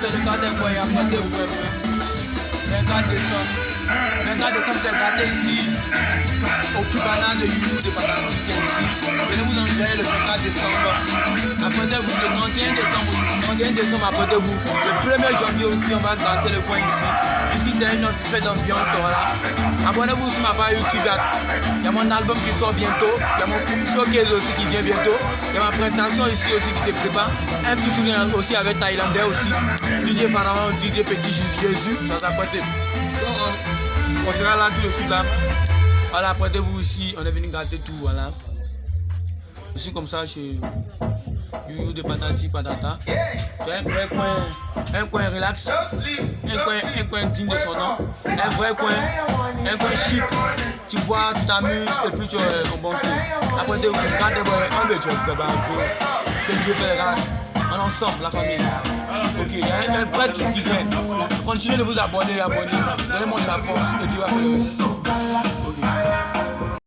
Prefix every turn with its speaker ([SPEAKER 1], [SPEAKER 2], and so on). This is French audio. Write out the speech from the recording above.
[SPEAKER 1] c'est le 4 décembre, approchez-vous un peu. Le 4 décembre. Le 4 décembre, c'est gâté ici. Au Cubana de YouTube de c'est ici. Venez vous enjoyer le 24 décembre. Approchez-vous le 31 décembre. 31 décembre, approchez-vous. Le 1er janvier aussi, on va gâter le coin ici. Ici, c'est une autre fête d'ambiance, voilà. Abonnez-vous sur ma page YouTube. Il y a mon album qui sort bientôt. Il y a mon showcase aussi qui vient bientôt. Il y a ma prestation ici aussi qui se prépare. Un petit aussi avec Thaïlandais aussi. DJ Pharaon, DJ Petit Jésus. Ça s'apprête. On sera là tout de suite là. Voilà, apprêtez-vous ici. On est venu gâter tout. Voilà. Je suis comme ça chez Youyou de Patati Patata. C'est un vrai coin, un coin relax, un coin, un coin digne de son nom, un vrai coin, un coin chic. Tu bois, tu t'amuses et puis tu es au bon tour. Après, tu regardes un de tu vas un peu. Que Dieu grâce. En ensemble, la famille. Ok, il y a un vrai truc qui vient. Continuez de vous abonner, abonner. Donnez-moi de la force et Dieu va faire le reste.